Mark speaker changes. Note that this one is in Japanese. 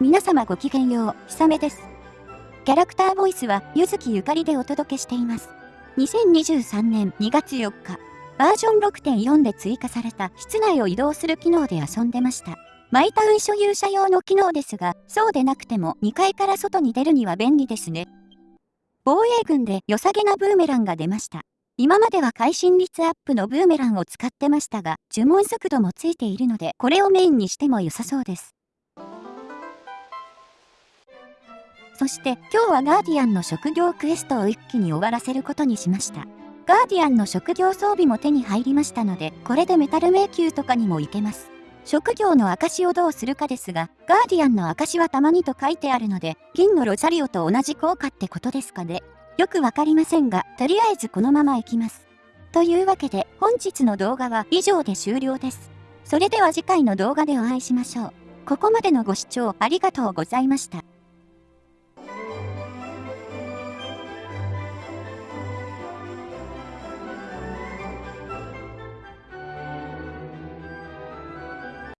Speaker 1: 皆様ごきげんよう、ひさめです。キャラクターボイスは、ゆずきゆかりでお届けしています。2023年2月4日、バージョン6.4で追加された室内を移動する機能で遊んでました。マイタウン所有者用の機能ですが、そうでなくても2階から外に出るには便利ですね。防衛軍で良さげなブーメランが出ました。今までは会心率アップのブーメランを使ってましたが、呪文速度もついているので、これをメインにしても良さそうです。して今日はガーディアンの職業クエストを一気に終わらせることにしました。ガーディアンの職業装備も手に入りましたので、これでメタル迷宮とかにも行けます。職業の証をどうするかですが、ガーディアンの証はたまにと書いてあるので、銀のロザリオと同じ効果ってことですかね。よくわかりませんが、とりあえずこのまま行きます。というわけで、本日の動画は以上で終了です。それでは次回の動画でお会いしましょう。ここまでのご視聴ありがとうございました。